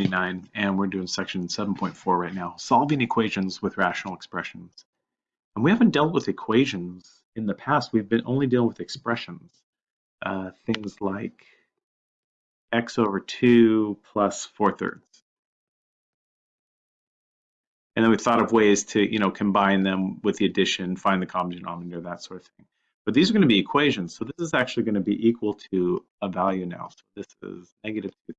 29 and we're doing section 7.4 right now, solving equations with rational expressions. And we haven't dealt with equations in the past. We've been only dealing with expressions, uh, things like x over 2 plus 4 thirds. And then we thought of ways to, you know, combine them with the addition, find the common denominator, that sort of thing. But these are going to be equations. So this is actually going to be equal to a value now. So this is negative 2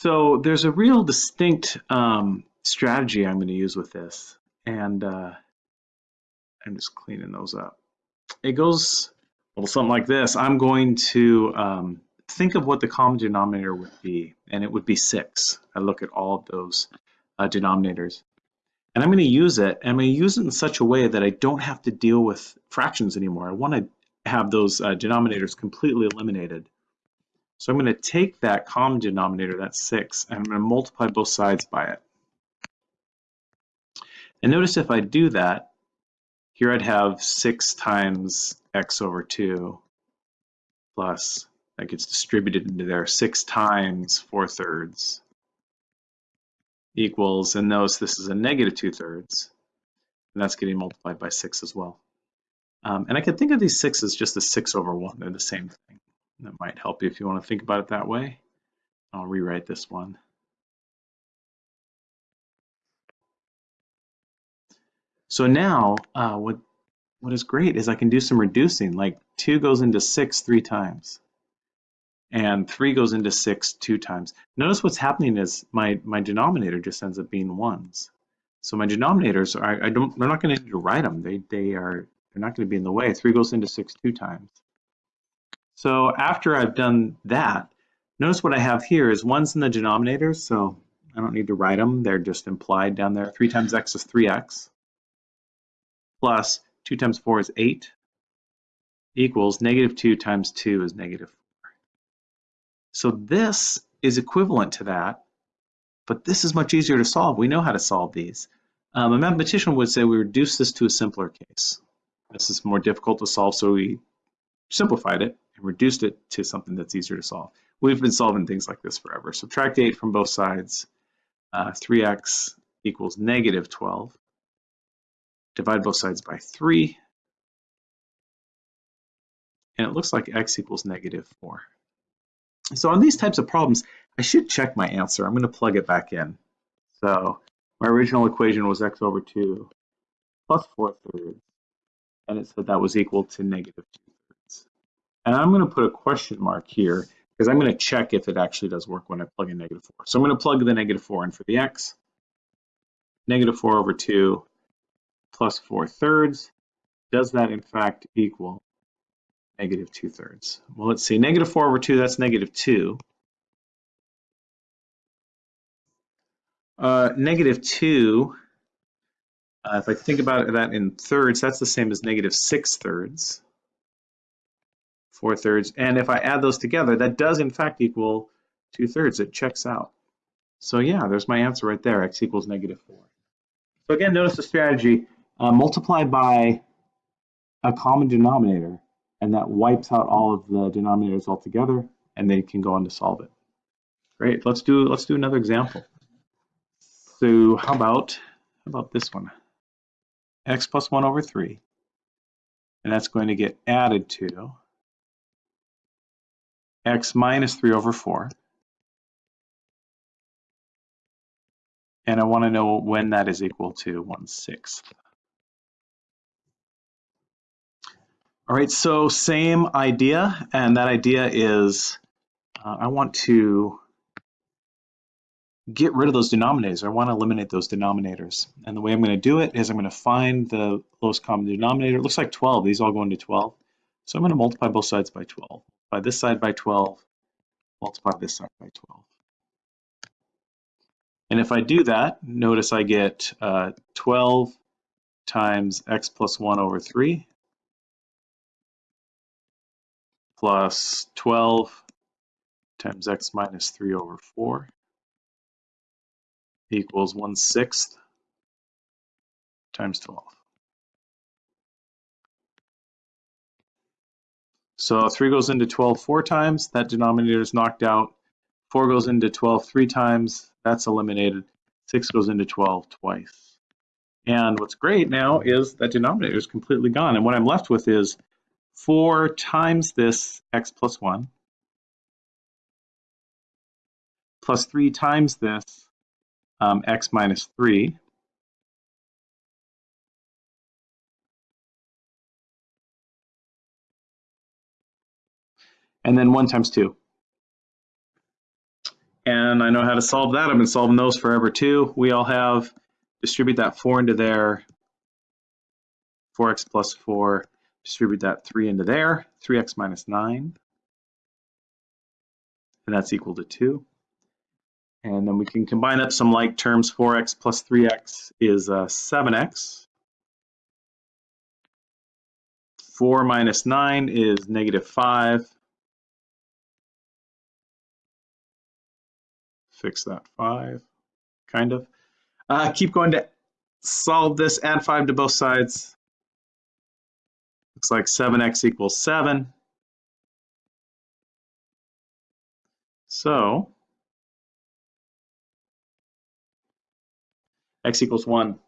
So there's a real distinct um, strategy I'm going to use with this. And uh, I'm just cleaning those up. It goes well something like this. I'm going to um, think of what the common denominator would be, and it would be 6. I look at all of those uh, denominators. And I'm going to use it, and I'm going to use it in such a way that I don't have to deal with fractions anymore. I want to have those uh, denominators completely eliminated. So I'm going to take that common denominator, that's 6, and I'm going to multiply both sides by it. And notice if I do that, here I'd have 6 times x over 2 plus, that gets distributed into there, 6 times 4 thirds equals, and notice this is a negative 2 thirds, and that's getting multiplied by 6 as well. Um, and I can think of these 6 as just a 6 over 1, they're the same thing. That might help you if you want to think about it that way. I'll rewrite this one. So now uh, what, what is great is I can do some reducing, like 2 goes into 6 three times, and 3 goes into 6 two times. Notice what's happening is my, my denominator just ends up being 1s. So my denominators, are, I don't, they're not going to write them. They, they are, they're not going to be in the way. 3 goes into 6 two times. So after I've done that, notice what I have here is one's in the denominator, so I don't need to write them. They're just implied down there. 3 times x is 3x, plus 2 times 4 is 8, equals negative 2 times 2 is negative 4. So this is equivalent to that, but this is much easier to solve. We know how to solve these. Um, a mathematician would say we reduce this to a simpler case. This is more difficult to solve, so we simplified it and reduced it to something that's easier to solve. We've been solving things like this forever. Subtract 8 from both sides. Uh, 3x equals negative 12. Divide both sides by 3. And it looks like x equals negative 4. So on these types of problems, I should check my answer. I'm going to plug it back in. So my original equation was x over 2 plus 4 thirds. And it said that was equal to negative 2 and I'm going to put a question mark here because I'm going to check if it actually does work when I plug in negative 4. So I'm going to plug the negative 4 in for the x. Negative 4 over 2 plus 4 thirds. Does that in fact equal negative 2 thirds? Well, let's see. Negative 4 over 2, that's negative 2. Uh, negative 2, uh, if I think about that in thirds, that's the same as negative 6 thirds. 4 thirds. And if I add those together, that does in fact equal 2 thirds. It checks out. So yeah, there's my answer right there, x equals negative 4. So again, notice the strategy, uh, multiply by a common denominator, and that wipes out all of the denominators altogether, and then you can go on to solve it. Great, let's do, let's do another example. So how about, how about this one? x plus 1 over 3, and that's going to get added to x minus 3 over 4. And I want to know when that is equal to 1 sixth. All right, so same idea, and that idea is uh, I want to get rid of those denominators. I want to eliminate those denominators. And the way I'm going to do it is I'm going to find the lowest common denominator. It looks like 12. These all go into 12. So I'm going to multiply both sides by 12 By this side by 12, multiply this side by 12. And if I do that, notice I get uh, 12 times x plus 1 over 3 plus 12 times x minus 3 over 4 equals 1 sixth times 12. So 3 goes into 12 four times, that denominator is knocked out. 4 goes into 12 three times, that's eliminated. 6 goes into 12 twice. And what's great now is that denominator is completely gone. And what I'm left with is 4 times this x plus 1 plus 3 times this um, x minus 3 and then 1 times 2. And I know how to solve that. I've been solving those forever too. We all have, distribute that 4 into there, 4x plus 4, distribute that 3 into there, 3x minus 9, and that's equal to 2. And then we can combine up some like terms, 4x plus 3x is uh, 7x. 4 minus 9 is negative 5. Fix that 5, kind of. Uh, keep going to solve this, add 5 to both sides. Looks like 7x equals 7. So, x equals 1.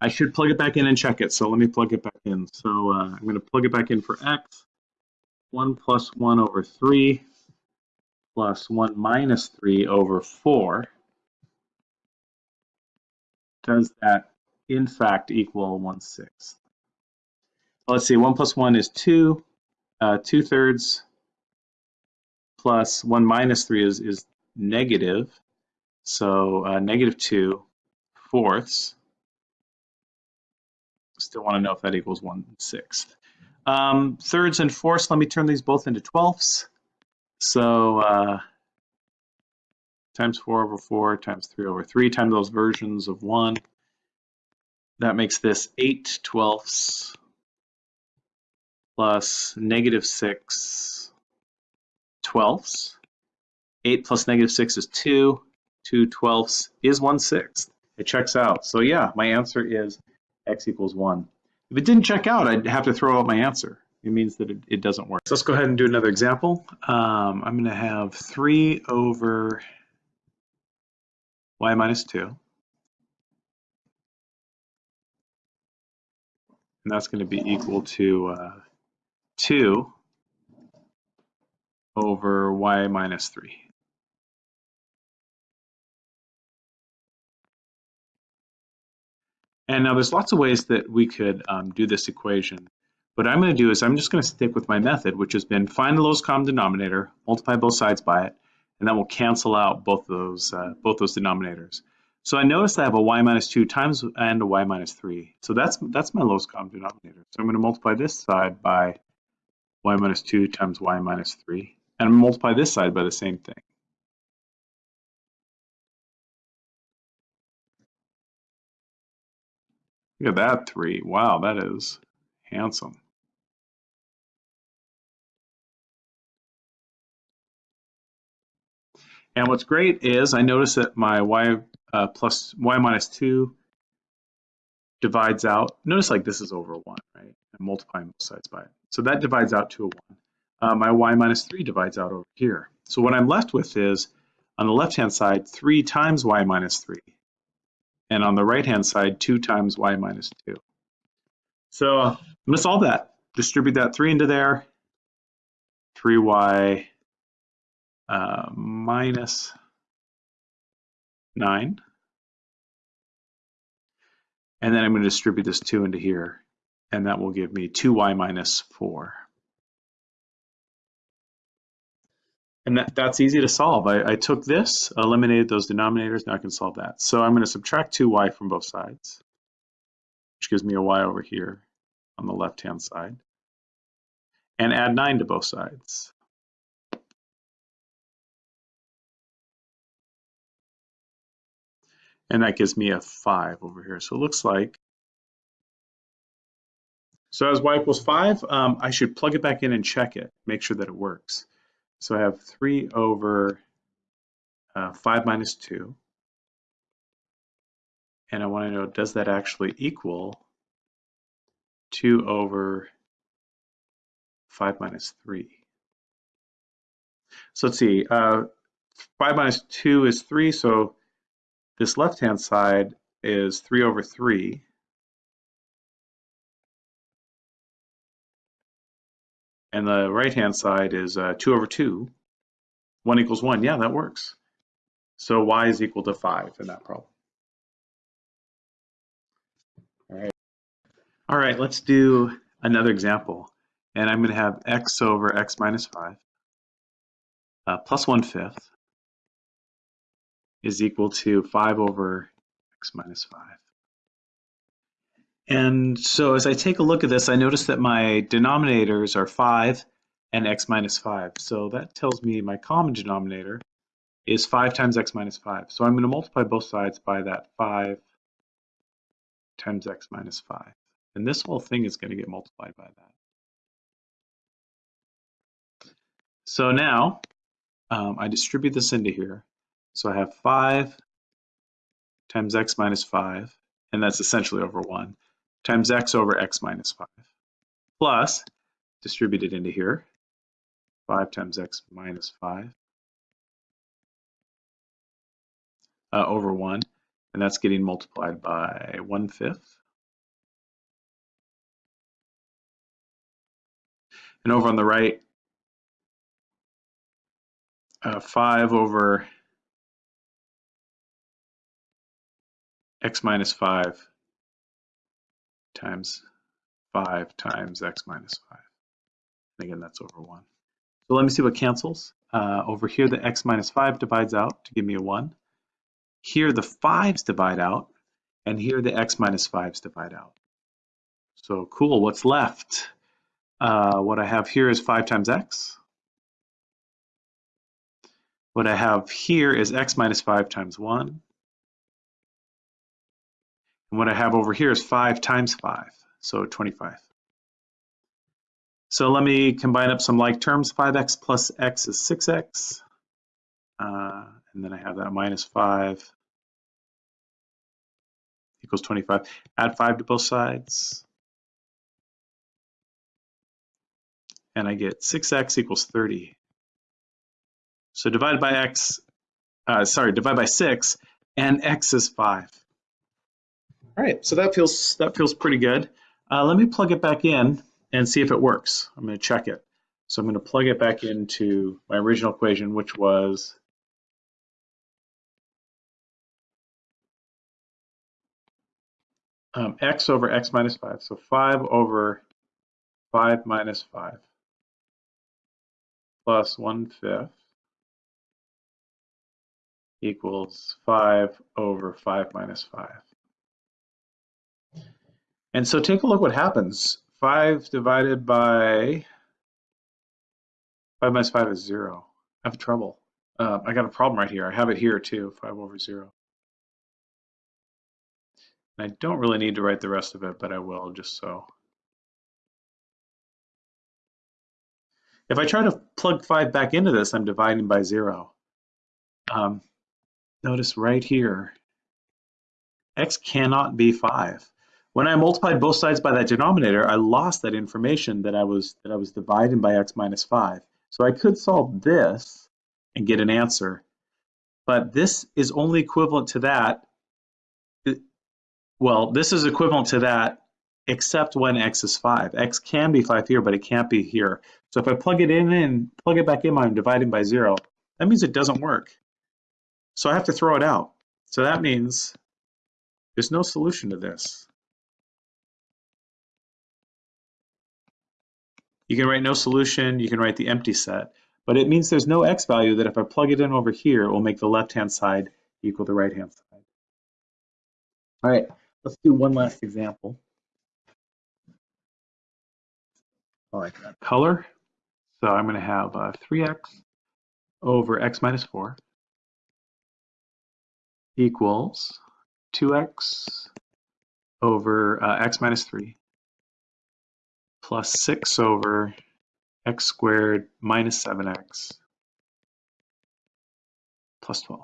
I should plug it back in and check it, so let me plug it back in. So uh, I'm going to plug it back in for x. 1 plus 1 over 3 plus 1 minus 3 over 4, does that in fact equal 1 sixth? Let's see, 1 plus 1 is 2, uh, 2 thirds plus 1 minus 3 is, is negative, so uh, negative 2 fourths. Still want to know if that equals 1 sixth. Um, thirds and fourths, let me turn these both into twelfths. So uh, times 4 over 4 times 3 over 3 times those versions of 1. That makes this 8 twelfths plus negative 6 twelfths. 8 plus negative 6 is 2. 2 twelfths is 1 sixth. It checks out. So yeah, my answer is x equals 1. If it didn't check out, I'd have to throw out my answer it means that it, it doesn't work. So let's go ahead and do another example. Um, I'm going to have 3 over y minus 2. And that's going to be equal to uh, 2 over y minus 3. And now there's lots of ways that we could um, do this equation. What I'm going to do is I'm just going to stick with my method, which has been find the lowest common denominator, multiply both sides by it, and that will cancel out both those uh, both those denominators. So I notice I have a y minus 2 times and a y minus 3. So that's that's my lowest common denominator. So I'm going to multiply this side by y minus 2 times y minus 3. And multiply this side by the same thing. Look at that 3. Wow, that is handsome. And what's great is I notice that my y uh, plus y minus 2 divides out. Notice like this is over 1, right? I'm multiplying both sides by it. So that divides out to a 1. Uh, my y minus 3 divides out over here. So what I'm left with is, on the left-hand side, 3 times y minus 3. And on the right-hand side, 2 times y minus 2. So I'm going to solve that. Distribute that 3 into there. 3y uh, minus 9. And then I'm going to distribute this 2 into here, and that will give me 2y minus 4. And that, that's easy to solve. I, I took this, eliminated those denominators, now I can solve that. So I'm going to subtract 2y from both sides, which gives me a y over here on the left-hand side, and add 9 to both sides. And that gives me a 5 over here. So it looks like, so as y equals 5, um, I should plug it back in and check it, make sure that it works. So I have 3 over uh, 5 minus 2. And I want to know, does that actually equal 2 over 5 minus 3. So let's see, uh, 5 minus 2 is 3, so this left-hand side is 3 over 3. And the right-hand side is uh, 2 over 2. 1 equals 1. Yeah, that works. So y is equal to 5 in that problem. All right. All right, let's do another example. And I'm going to have x over x minus 5 uh, plus 1 fifth is equal to 5 over x minus 5. And so as I take a look at this, I notice that my denominators are 5 and x minus 5. So that tells me my common denominator is 5 times x minus 5. So I'm going to multiply both sides by that 5 times x minus 5. And this whole thing is going to get multiplied by that. So now um, I distribute this into here. So I have 5 times x minus 5, and that's essentially over 1, times x over x minus 5, plus, distributed into here, 5 times x minus 5 uh, over 1, and that's getting multiplied by 1 fifth. And over on the right, uh, 5 over x minus 5 times 5 times x minus 5. And again, that's over 1. So let me see what cancels. Uh, over here, the x minus 5 divides out to give me a 1. Here, the 5s divide out, and here the x minus 5s divide out. So cool, what's left? Uh, what I have here is 5 times x. What I have here is x minus 5 times 1. And what I have over here is 5 times 5, so 25. So let me combine up some like terms. 5x plus x is 6x. Uh, and then I have that minus 5 equals 25. Add 5 to both sides. And I get 6x equals 30. So divide by x, uh, sorry, divide by 6, and x is 5. All right, so that feels that feels pretty good. Uh, let me plug it back in and see if it works. I'm going to check it. So I'm going to plug it back into my original equation, which was um, x over x minus 5. So 5 over 5 minus 5 plus 1 fifth equals 5 over 5 minus 5. And so take a look what happens. 5 divided by 5 minus 5 is 0. I have trouble. Uh, I got a problem right here. I have it here too, 5 over 0. And I don't really need to write the rest of it, but I will just so. If I try to plug 5 back into this, I'm dividing by 0. Um, notice right here, x cannot be 5. When I multiplied both sides by that denominator, I lost that information that I was that I was dividing by x minus 5. So I could solve this and get an answer, but this is only equivalent to that. Well, this is equivalent to that except when x is 5. x can be 5 here, but it can't be here. So if I plug it in and plug it back in I'm dividing by 0, that means it doesn't work. So I have to throw it out. So that means there's no solution to this. You can write no solution, you can write the empty set, but it means there's no x value that if I plug it in over here, it will make the left-hand side equal the right-hand side. All right, let's do one last example. I like that color. So I'm going to have uh, 3x over x minus 4 equals 2x over uh, x minus 3 plus 6 over x squared minus 7x plus 12.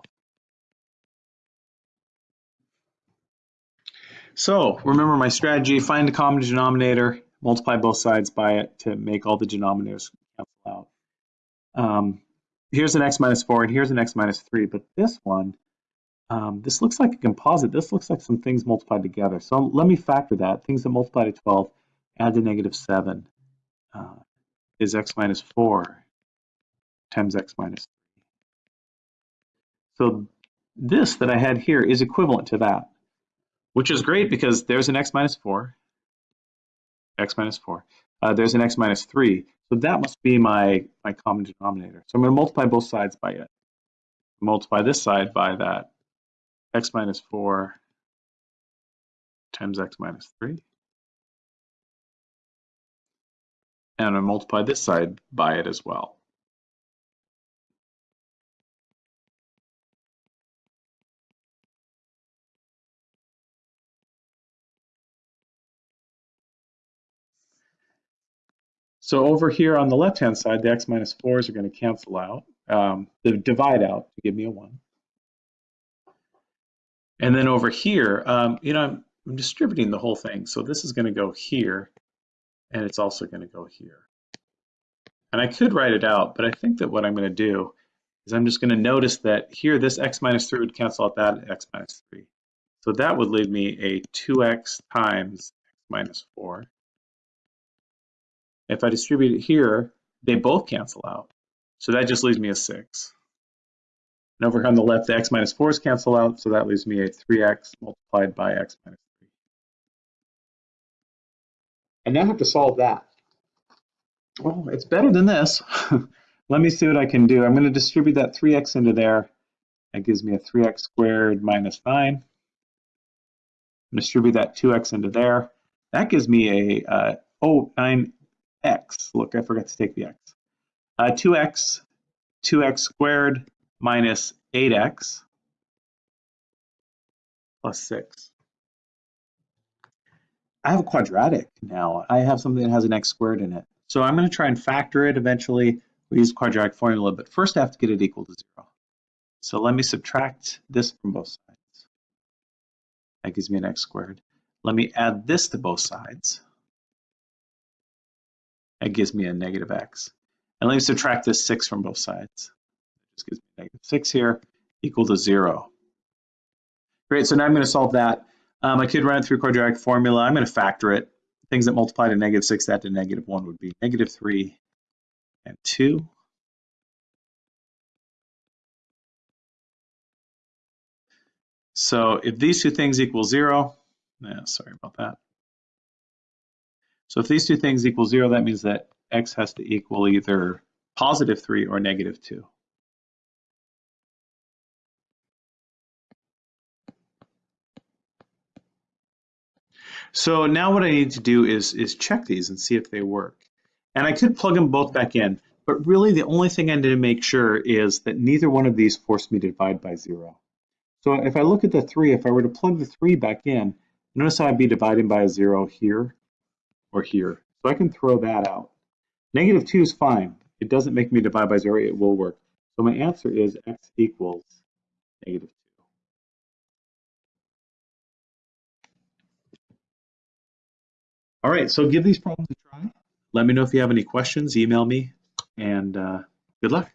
So remember my strategy, find a common denominator, multiply both sides by it to make all the denominators cancel out. Um, here's an x minus 4 and here's an x minus 3, but this one, um, this looks like a composite. This looks like some things multiplied together. So let me factor that. Things that multiply to 12, add to negative 7 uh, is x minus 4 times x minus 3. So this that I had here is equivalent to that, which is great because there's an x minus 4, x minus 4. Uh, there's an x minus 3. So that must be my, my common denominator. So I'm going to multiply both sides by it. Multiply this side by that x minus 4 times x minus 3. And I multiply this side by it as well. So over here on the left-hand side, the x minus 4s are going to cancel out, um, the divide out to give me a 1. And then over here, um, you know, I'm, I'm distributing the whole thing. So this is going to go here, and it's also going to go here. And I could write it out, but I think that what I'm going to do is I'm just going to notice that here this x minus 3 would cancel out that x minus 3. So that would leave me a 2x times x minus 4 if I distribute it here, they both cancel out. So that just leaves me a 6. And over here on the left, the x minus 4s cancel out, so that leaves me a 3x multiplied by x minus 3. I now have to solve that. Well, it's better than this. Let me see what I can do. I'm going to distribute that 3x into there. That gives me a 3x squared minus 9. Distribute that 2x into there. That gives me a, uh, oh, 9 x. Look, I forgot to take the x. Uh, 2x, 2x squared minus 8x plus 6. I have a quadratic now. I have something that has an x squared in it. So I'm going to try and factor it eventually. We use quadratic formula, but first I have to get it equal to 0. So let me subtract this from both sides. That gives me an x squared. Let me add this to both sides. That gives me a negative x. And let me subtract this 6 from both sides. This gives me negative 6 here, equal to 0. Great, so now I'm going to solve that. Um, I could run it through quadratic formula. I'm going to factor it. Things that multiply to negative 6, that to negative 1 would be negative 3 and 2. So if these two things equal 0, yeah, sorry about that. So if these two things equal zero, that means that x has to equal either positive three or negative two. So now what I need to do is, is check these and see if they work. And I could plug them both back in, but really the only thing I need to make sure is that neither one of these force me to divide by zero. So if I look at the three, if I were to plug the three back in, notice how I'd be dividing by a zero here or here. So I can throw that out. Negative 2 is fine. It doesn't make me divide by 0. It will work. So my answer is x equals negative All right, so give these problems a try. Let me know if you have any questions. Email me, and uh, good luck.